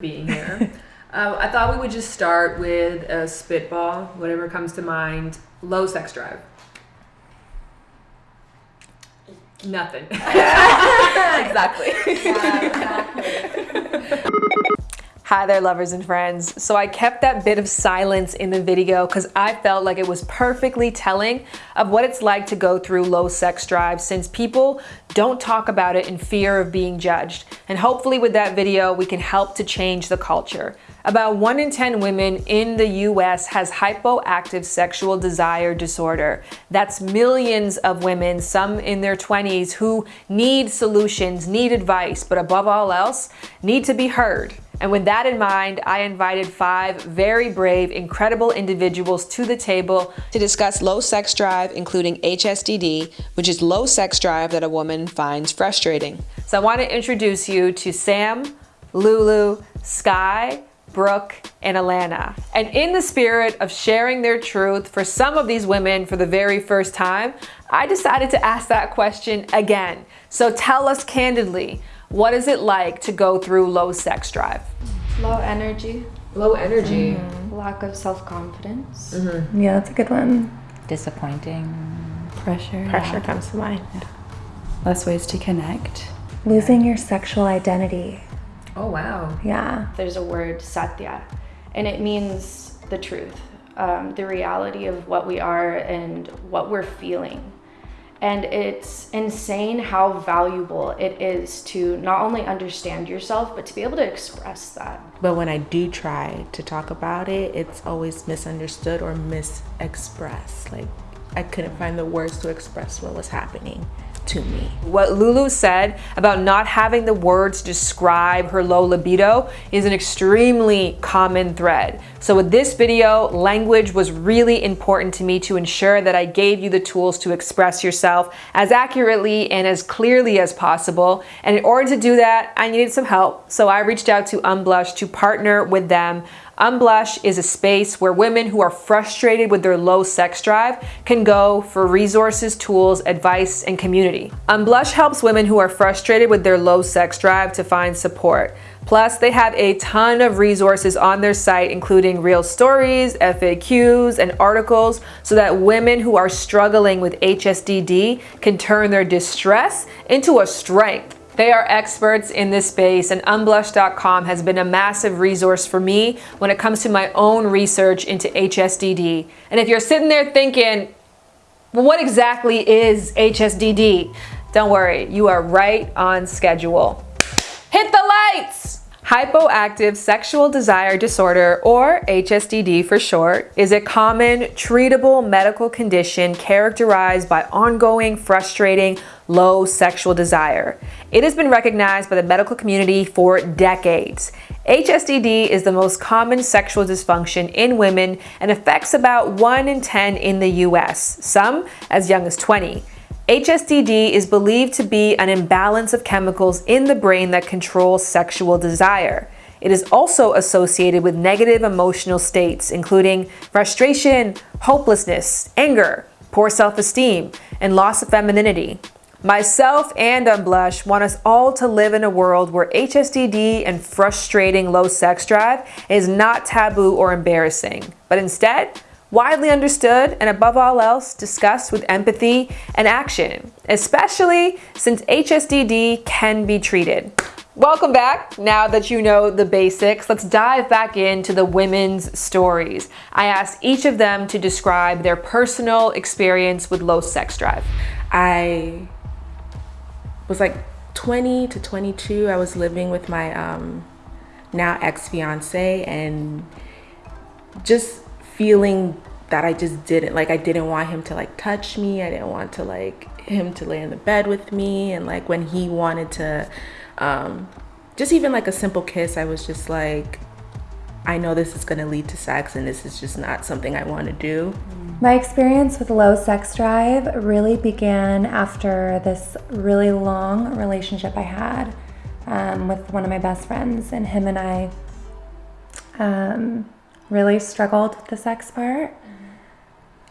being here. uh, I thought we would just start with a spitball, whatever comes to mind. Low sex drive. Nothing. exactly. Hi there, lovers and friends. So I kept that bit of silence in the video because I felt like it was perfectly telling of what it's like to go through low sex drive since people don't talk about it in fear of being judged. And hopefully with that video, we can help to change the culture. About 1 in 10 women in the US has hypoactive sexual desire disorder. That's millions of women, some in their 20s, who need solutions, need advice, but above all else, need to be heard. And with that in mind, I invited five very brave, incredible individuals to the table to discuss low sex drive, including HSDD, which is low sex drive that a woman finds frustrating. So I want to introduce you to Sam, Lulu, Sky, Brooke, and Alana. And in the spirit of sharing their truth for some of these women for the very first time, I decided to ask that question again. So tell us candidly, what is it like to go through low sex drive? Low energy. Low energy. Mm -hmm. Lack of self-confidence. Mm -hmm. Yeah, that's a good one. Disappointing. Pressure. Pressure yeah. comes to mind. Yeah. Less ways to connect. Losing your sexual identity. Oh, wow. Yeah. There's a word, satya, and it means the truth, um, the reality of what we are and what we're feeling. And it's insane how valuable it is to not only understand yourself, but to be able to express that. But when I do try to talk about it, it's always misunderstood or misexpressed. Like I couldn't find the words to express what was happening to me. What Lulu said about not having the words describe her low libido is an extremely common thread. So with this video, language was really important to me to ensure that I gave you the tools to express yourself as accurately and as clearly as possible. And in order to do that, I needed some help. So I reached out to Unblush to partner with them Unblush is a space where women who are frustrated with their low sex drive can go for resources, tools, advice, and community. Unblush helps women who are frustrated with their low sex drive to find support. Plus, they have a ton of resources on their site, including real stories, FAQs, and articles, so that women who are struggling with HSDD can turn their distress into a strength. They are experts in this space and unblush.com has been a massive resource for me when it comes to my own research into HSDD. And if you're sitting there thinking, well, what exactly is HSDD? Don't worry, you are right on schedule. Hit the lights! Hypoactive sexual desire disorder, or HSDD for short, is a common treatable medical condition characterized by ongoing, frustrating, low sexual desire. It has been recognized by the medical community for decades. HSDD is the most common sexual dysfunction in women and affects about 1 in 10 in the US, some as young as 20. HSDD is believed to be an imbalance of chemicals in the brain that controls sexual desire. It is also associated with negative emotional states, including frustration, hopelessness, anger, poor self-esteem, and loss of femininity. Myself and Unblush want us all to live in a world where HSDD and frustrating low sex drive is not taboo or embarrassing, but instead, widely understood, and above all else, discussed with empathy and action, especially since HSDD can be treated. Welcome back. Now that you know the basics, let's dive back into the women's stories. I asked each of them to describe their personal experience with low sex drive. I was like 20 to 22. I was living with my um, now ex-fiance and just feeling that I just didn't like I didn't want him to like touch me I didn't want to like him to lay in the bed with me and like when he wanted to um just even like a simple kiss I was just like I know this is going to lead to sex and this is just not something I want to do. My experience with low sex drive really began after this really long relationship I had um, with one of my best friends and him and I um, really struggled with the sex part.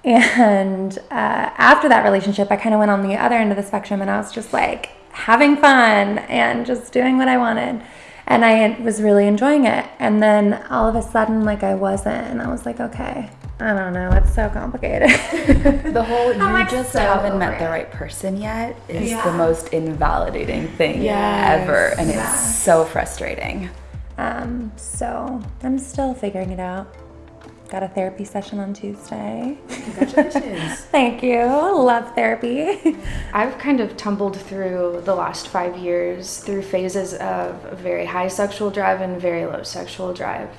And uh, after that relationship, I kind of went on the other end of the spectrum and I was just like having fun and just doing what I wanted. And I was really enjoying it. And then all of a sudden, like I wasn't, and I was like, okay, I don't know, it's so complicated. The whole you like just so haven't met over the right person yet is Yeah. the most invalidating thing Yes. ever. And Yeah. it's so frustrating. um, so I'm still figuring it out. Got a therapy session on Tuesday. Congratulations. Thank you. Love therapy. I've kind of tumbled through the last five years through phases of very high sexual drive and very low sexual drive.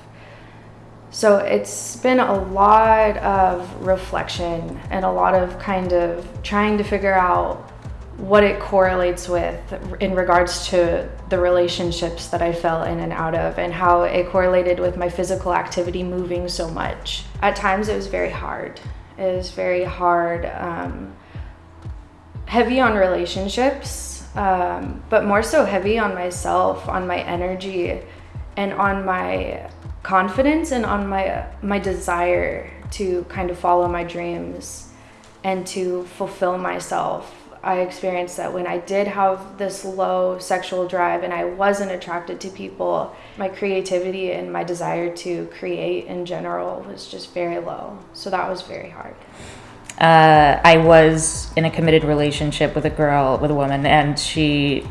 So it's been a lot of reflection and a lot of kind of trying to figure out what it correlates with in regards to the relationships that I fell in and out of and how it correlated with my physical activity moving so much. At times it was very hard. It was very hard. Um, heavy on relationships, um, but more so heavy on myself, on my energy, and on my confidence and on my my desire to kind of follow my dreams and to fulfill myself. I experienced that when I did have this low sexual drive and I wasn't attracted to people, my creativity and my desire to create in general was just very low. So that was very hard. uh, I was in a committed relationship with a girl, with a woman, and she,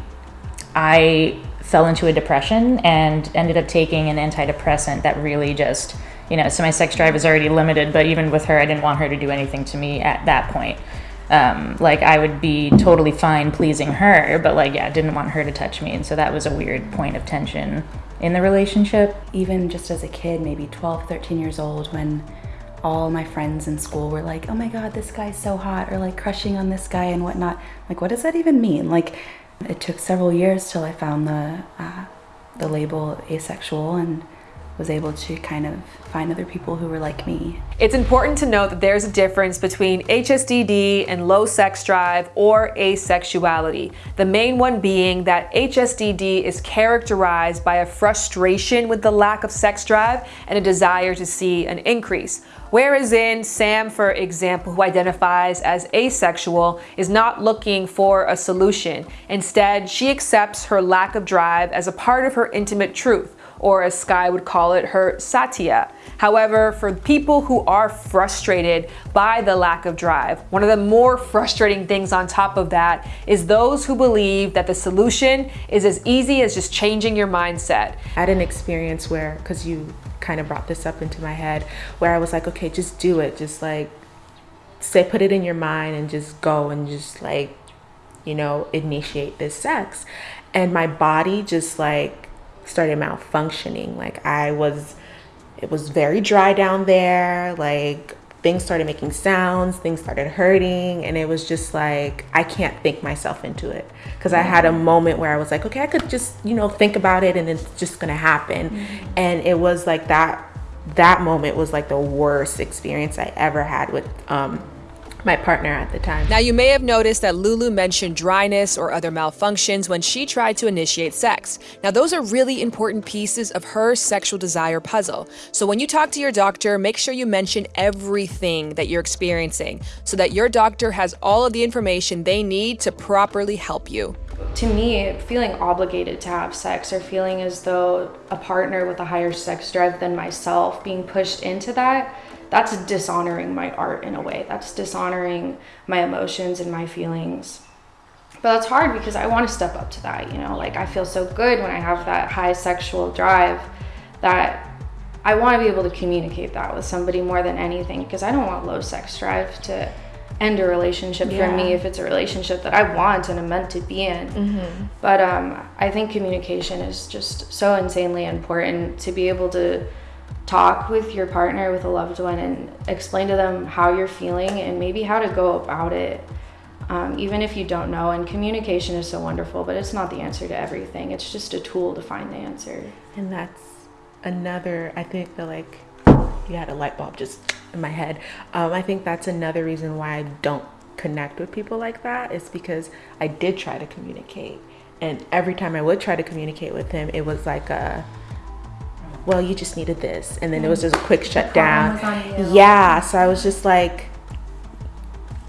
I fell into a depression and ended up taking an antidepressant that really just, you know, so my sex drive is already limited, but even with her, I didn't want her to do anything to me at that point. Um, like I would be totally fine pleasing her, but like, yeah, didn't want her to touch me. And so that was a weird point of tension in the relationship. Even just as a kid, maybe 12, 13 years old, when all my friends in school were like, oh my God, this guy's so hot, or like crushing on this guy and whatnot. Like, what does that even mean? Like, it took several years till I found the, uh, the label asexual and was able to kind of find other people who were like me. It's important to note that there's a difference between HSDD and low sex drive or asexuality. The main one being that HSDD is characterized by a frustration with the lack of sex drive and a desire to see an increase. Whereas in Sam, for example, who identifies as asexual, is not looking for a solution. Instead, she accepts her lack of drive as a part of her intimate truth or as Sky would call it, her satya. However, for people who are frustrated by the lack of drive, one of the more frustrating things on top of that is those who believe that the solution is as easy as just changing your mindset. I had an experience where, because you kind of brought this up into my head, where I was like, okay, just do it. Just like, say, put it in your mind and just go and just like, you know, initiate this sex. And my body just like started malfunctioning. Like, I was, it was very dry down there. Like, things started making sounds, things started hurting, and it was just like I can't think myself into it because I had a moment where I was like, okay, I could just you know think about it and it's just gonna happen, and it was like that. That moment was like the worst experience I ever had with um, my partner at the time. Now, you may have noticed that Lulu mentioned dryness or other malfunctions when she tried to initiate sex. Now, those are really important pieces of her sexual desire puzzle. So, when you talk to your doctor, make sure you mention everything that you're experiencing so that your doctor has all of the information they need to properly help you. to me, feeling obligated to have sex or feeling as though a partner with a higher sex drive than myself being pushed into that, that's dishonoring my art in a way. That's dishonoring my emotions and my feelings. But that's hard because I want to step up to that, you know? Like, I feel so good when I have that high sexual drive that I want to be able to communicate that with somebody more than anything because I don't want low sex drive to end a relationship for me if it's a relationship that I want and I'm meant to be in. But um, I think communication is just so insanely important to be able to talk with your partner, with a loved one, and explain to them how you're feeling and maybe how to go about it. Um, even if you don't know, and communication is so wonderful, but it's not the answer to everything. It's just a tool to find the answer. And that's another, I think that like, you had a light bulb just in my head. Um, I think that's another reason why I don't connect with people like that is because I did try to communicate. And every time I would try to communicate with him, it was like a, well, you just needed this. And then it was just a quick shutdown. was. Yeah. So I was just like,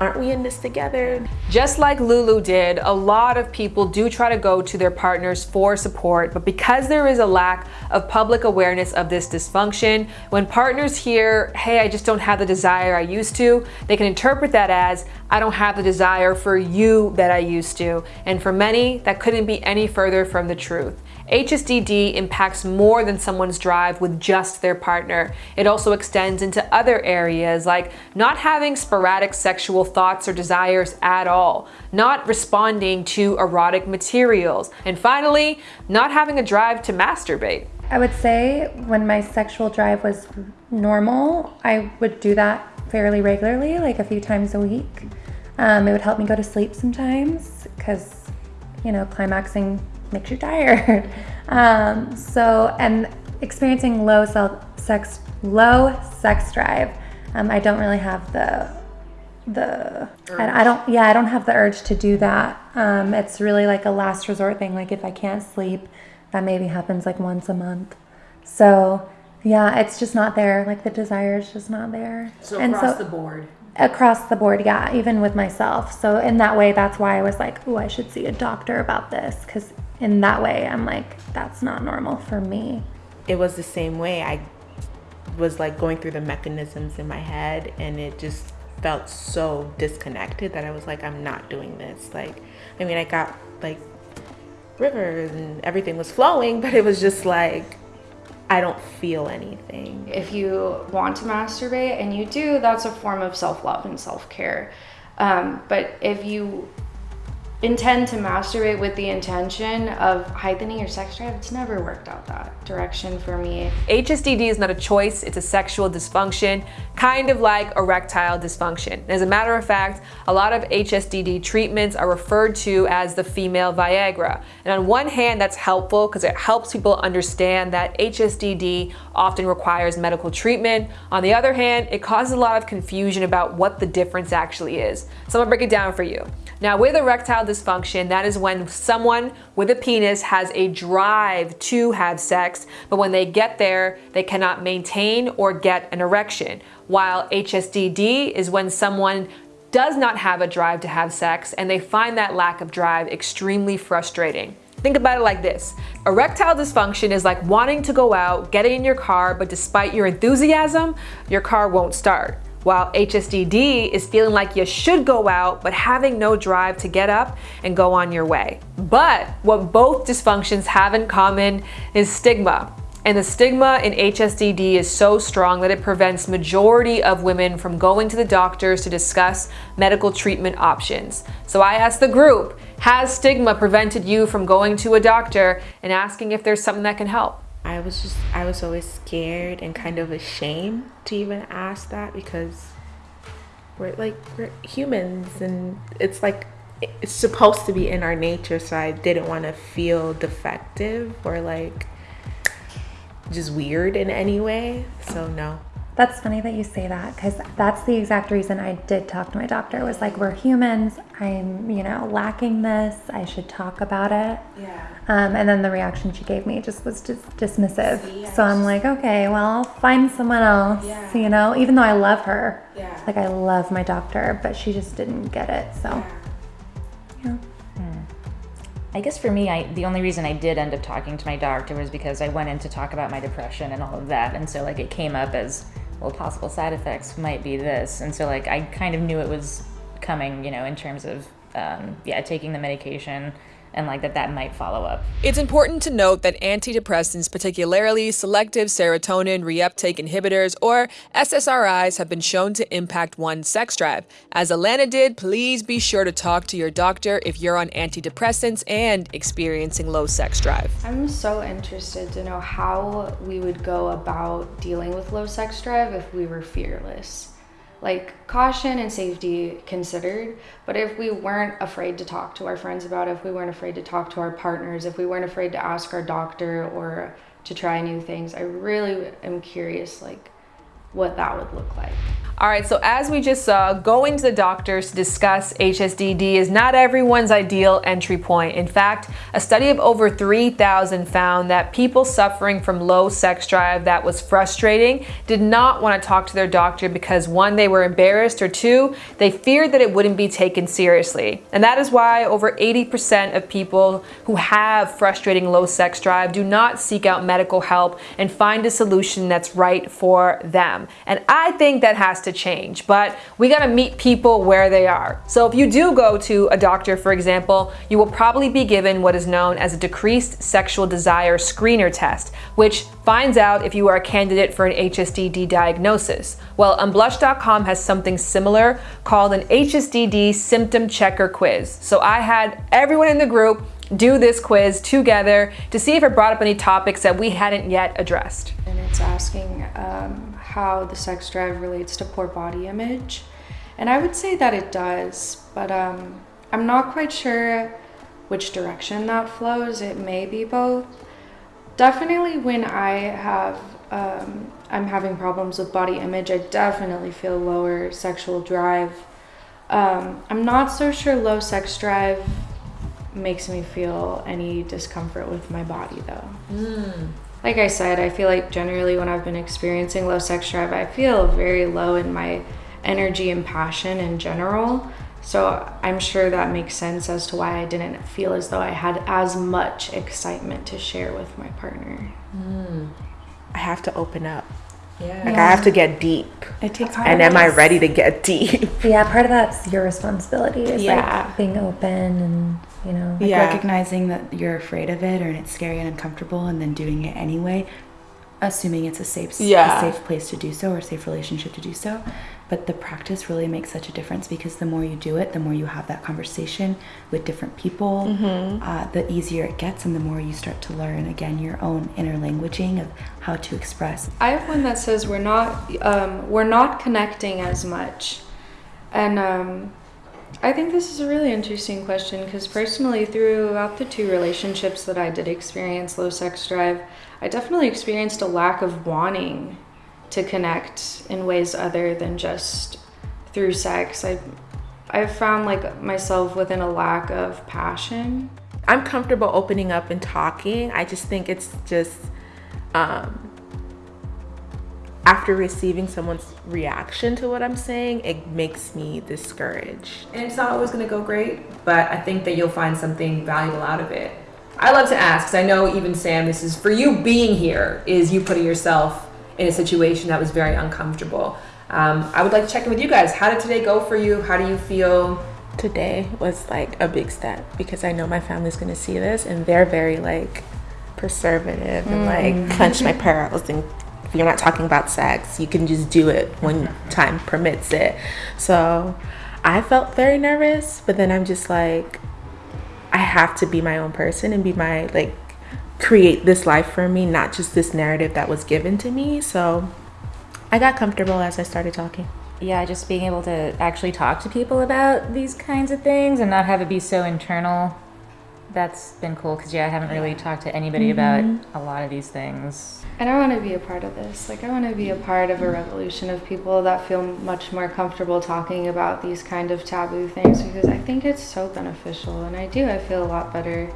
aren't we in this together? Just like Lulu did, a lot of people do try to go to their partners for support, but because there is a lack of public awareness of this dysfunction, when partners hear, hey, I just don't have the desire I used to, they can interpret that as, I don't have the desire for you that I used to. And for many, that couldn't be any further from the truth. HSDD impacts more than someone's drive with just their partner. It also extends into other areas like not having sporadic sexual thoughts or desires at all, not responding to erotic materials, and finally, not having a drive to masturbate. I would say when my sexual drive was normal, I would do that fairly regularly, like a few times a week. Um, it would help me go to sleep sometimes because, you know, climaxing makes you tired. Um, so, and experiencing low self sex, low sex drive, um, I don't really have the the I, I, don't yeah I don't have the urge to do that. Um, it's really like a last resort thing. Like if I can't sleep, that maybe happens like once a month. So yeah, it's just not there. Like the desire is just not there. So and across so, the board across the board yeah even with myself so in that way that's why i was like oh i should see a doctor about this because in that way i'm like that's not normal for me it was the same way i was like going through the mechanisms in my head and it just felt so disconnected that i was like i'm not doing this like i mean i got like rivers and everything was flowing but it was just like I don't feel anything. If you want to masturbate and you do, that's a form of self love and self care. Um, but if you intend to masturbate with the intention of heightening your sex drive, it's never worked out that direction for me. HSDD is not a choice, it's a sexual dysfunction, kind of like erectile dysfunction. As a matter of fact, a lot of HSDD treatments are referred to as the female Viagra. And on one hand, that's helpful because it helps people understand that HSDD often requires medical treatment. On the other hand, it causes a lot of confusion about what the difference actually is. So I'm gonna break it down for you. Now with erectile dysfunction, that is when someone with a penis has a drive to have sex, but when they get there, they cannot maintain or get an erection. While HSDD is when someone does not have a drive to have sex and they find that lack of drive extremely frustrating. Think about it like this. Erectile dysfunction is like wanting to go out, getting in your car, but despite your enthusiasm, your car won't start while HSDD is feeling like you should go out but having no drive to get up and go on your way. But what both dysfunctions have in common is stigma. And the stigma in HSDD is so strong that it prevents majority of women from going to the doctors to discuss medical treatment options. So I asked the group, has stigma prevented you from going to a doctor and asking if there's something that can help? I was just I was always scared and kind of ashamed to even ask that because we're like we're humans and it's like it's supposed to be in our nature so I didn't want to feel defective or like just weird in any way. So no. That's funny that you say that because that's the exact reason I did talk to my doctor. Was like, we're humans. I'm, you know, lacking this. I should talk about it. Yeah. Um, and then the reaction she gave me just was just dismissive. See, so I'm like, okay, well, I'll find someone else. Yeah. You know, even though I love her. Yeah. Like I love my doctor, but she just didn't get it. So. Yeah. yeah. Hmm. I guess for me, I the only reason I did end up talking to my doctor was because I went in to talk about my depression and all of that, and so like it came up as well, possible side effects might be this. And so, like, I kind of knew it was coming, you know, in terms of, um, yeah, taking the medication and like that that might follow up. It's important to note that antidepressants, particularly selective serotonin reuptake inhibitors or SSRIs, have been shown to impact one's sex drive. As Alana did, please be sure to talk to your doctor if you're on antidepressants and experiencing low sex drive. I'm so interested to know how we would go about dealing with low sex drive if we were fearless like caution and safety considered. But if we weren't afraid to talk to our friends about it if we weren't afraid to talk to our partners if we weren't afraid to ask our doctor or to try new things i really am curious like what that would look like All right, so as we just saw, going to the doctors to discuss HSDD is not everyone's ideal entry point. In fact, a study of over 3,000 found that people suffering from low sex drive that was frustrating did not want to talk to their doctor because one, they were embarrassed, or two, they feared that it wouldn't be taken seriously. And that is why over 80% of people who have frustrating low sex drive do not seek out medical help and find a solution that's right for them. And I think that has to change, but we gotta meet people where they are. So if you do go to a doctor, for example, you will probably be given what is known as a decreased sexual desire screener test, which finds out if you are a candidate for an HSDD diagnosis. Well, Unblush.com has something similar called an HSDD symptom checker quiz. So I had everyone in the group do this quiz together to see if it brought up any topics that we hadn't yet addressed. And it's asking um, how the sex drive relates to poor body image. And I would say that it does, but um, I'm not quite sure which direction that flows. It may be both. Definitely when I have, um, I'm having problems with body image, I definitely feel lower sexual drive. Um, I'm not so sure low sex drive makes me feel any discomfort with my body though. Like I said, I feel like generally when I've been experiencing low sex drive, I feel very low in my energy and passion in general. So I'm sure that makes sense as to why I didn't feel as though I had as much excitement to share with my partner. Mm. I have to open up. Yeah. Like I have to get deep. It takes And am I ready to get deep? Yeah, part of that's your responsibility is Yeah. like being open and, you know. Like Yeah. recognizing that you're afraid of it or it's scary and uncomfortable and then doing it anyway, assuming it's a safe Yeah. a safe place to do so or a safe relationship to do so. But the practice really makes such a difference because the more you do it, the more you have that conversation with different people, uh, the easier it gets and the more you start to learn again your own inner languaging of how to express. I have one that says we're not um, we're not connecting as much, and um, I think this is a really interesting question because personally, throughout the two relationships that I did experience low sex drive, I definitely experienced a lack of wanting to connect in ways other than just through sex. I I've found like myself within a lack of passion. I'm comfortable opening up and talking. I just think it's just um, after receiving someone's reaction to what I'm saying, it makes me discouraged. And it's not always going to go great, but I think that you'll find something valuable out of it. I love to ask, because I know even Sam, this is for you being here, is you putting yourself in a situation that was very uncomfortable. Um, I would like to check in with you guys. How did today go for you? How do you feel? Today was like a big step because I know my family's gonna see this and they're very like preservative and like clench my pearls and if you're not talking about sex, you can just do it when time permits it. So I felt very nervous, but then I'm just like, I have to be my own person and be my like create this life for me, not just this narrative that was given to me. So I got comfortable as I started talking. yeah, just being able to actually talk to people about these kinds of things and not have it be so internal. That's been cool because yeah, I haven't really talked to anybody about mm-hmm. a lot of these things. And I want to be a part of this. Like, I want to be a part of a revolution of people that feel much more comfortable talking about these kind of taboo things because I think it's so beneficial. And I do, I feel a lot better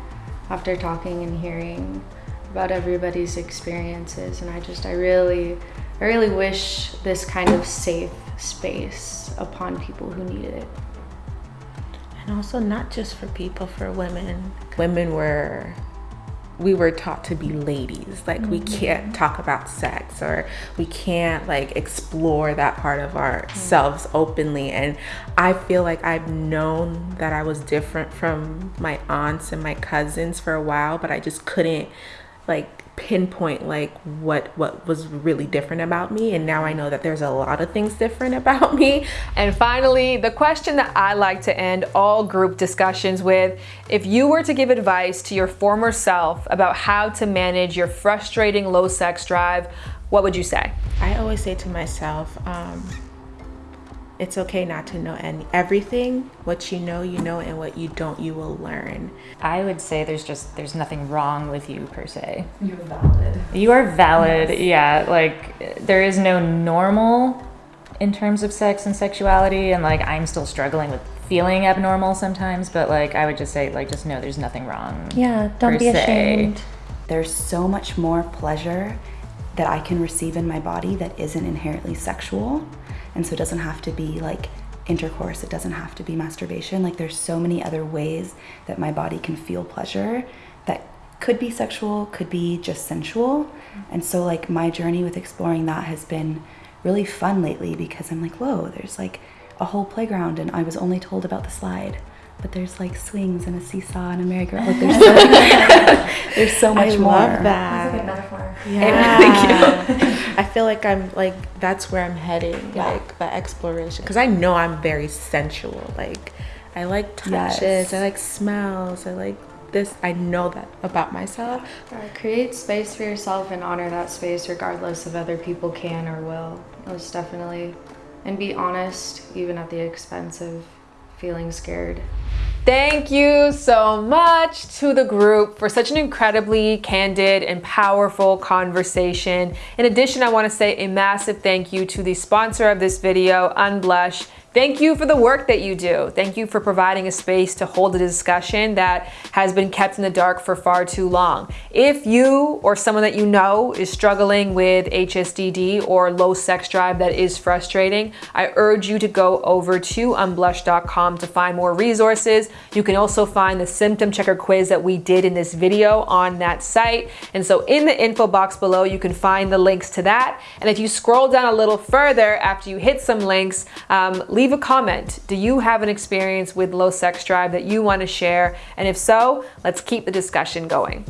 after talking and hearing about everybody's experiences. And I just, I really, I really wish this kind of safe space upon people who need it. Also not just for people for women. Women were we were taught to be ladies. Like we mm-hmm. can't talk about sex or we can't like explore that part of ourselves mm-hmm. openly. And i feel like i've known that i was different from my aunts and my cousins for a while but i just couldn't like pinpoint like what what was really different about me and now i know that there's a lot of things different about me And finally, the question that I like to end all group discussions with if you were to give advice to your former self about how to manage your frustrating low sex drive, what would you say? I always say to myself, um, it's okay not to know any everything. What you know, you know, and what you don't, you will learn. I would say there's just there's nothing wrong with you per se. You're valid. You are valid. Yeah, like there is no normal in terms of sex and sexuality and like I'm still struggling with feeling abnormal sometimes, but like I would just say like just know there's nothing wrong. Yeah, don't per be se. ashamed. There's so much more pleasure that I can receive in my body that isn't inherently sexual. And so it doesn't have to be like intercourse, it doesn't have to be masturbation. Like there's so many other ways that my body can feel pleasure that could be sexual, could be just sensual. And so like my journey with exploring that has been really fun lately because I'm like, whoa, there's like a whole playground and I was only told about the slide. But there's like swings and a seesaw and a merry-go-round. Like there's so, there's so much I more. love that. metaphor. Yeah. I feel like I'm like that's where I'm heading, Yeah. like the exploration, because I know I'm very sensual. Like I like touches, Yes. I like smells, I like this. I know that about myself. Create space for yourself and honor that space regardless of other people can or will. Most definitely. And be honest, even at the expense of feeling scared. Thank you so much to the group for such an incredibly candid and powerful conversation. In addition, I want to say a massive thank you to the sponsor of this video, Unblush. Thank you for the work that you do. Thank you for providing a space to hold a discussion that has been kept in the dark for far too long. If you or someone that you know is struggling with HSDD or low sex drive that is frustrating, I urge you to go over to unblush.com to find more resources. You can also find the symptom checker quiz that we did in this video on that site. And so in the info box below, you can find the links to that. And if you scroll down a little further after you hit some links, um, leave a comment. Do you have an experience with low sex drive that you want to share? And if so, let's keep the discussion going.